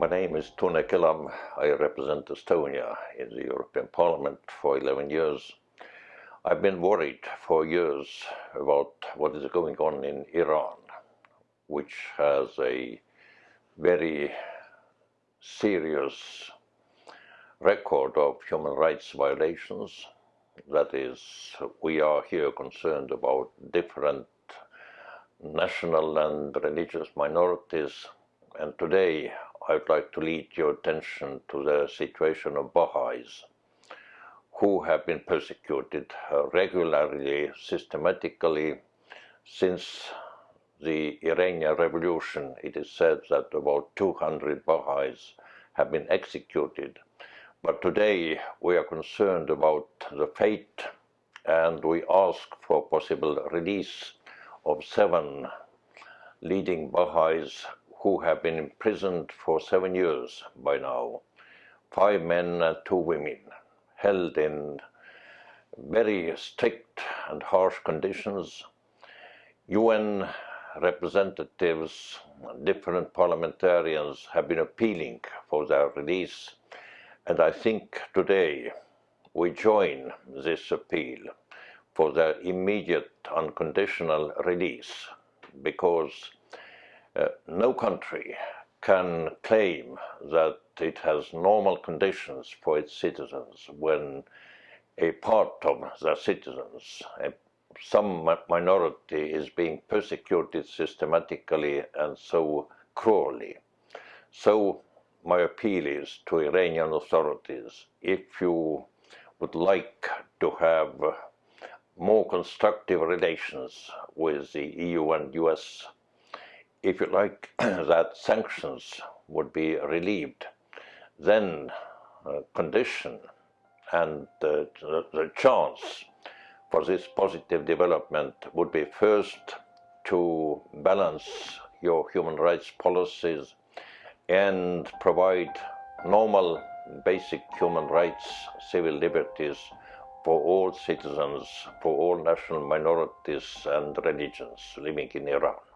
My name is Tunne Kelam. I represent Estonia in the European Parliament for 11 years. I've been worried for years about what is going on in Iran, which has a very serious record of human rights violations. That is, we are here concerned about different national and religious minorities. And today I'd like to lead your attention to the situation of Baha'is, who have been persecuted regularly, systematically, since the Iranian Revolution. It is said that about 200 Baha'is have been executed. But today we are concerned about the fate and we ask for possible release of seven leading Baha'is who have been imprisoned for seven years by now, five men and two women, held in very strict and harsh conditions. UN representatives, different parliamentarians have been appealing for their release, and I think today we join this appeal for their immediate unconditional release because uh, no country can claim that it has normal conditions for its citizens when a part of the citizens, a, some minority is being persecuted systematically and so cruelly. So my appeal is to Iranian authorities, if you would like to have more constructive relations with the EU and US if you like, that sanctions would be relieved, then uh, condition and uh, the, the chance for this positive development would be first to balance your human rights policies and provide normal basic human rights, civil liberties for all citizens, for all national minorities and religions living in Iran.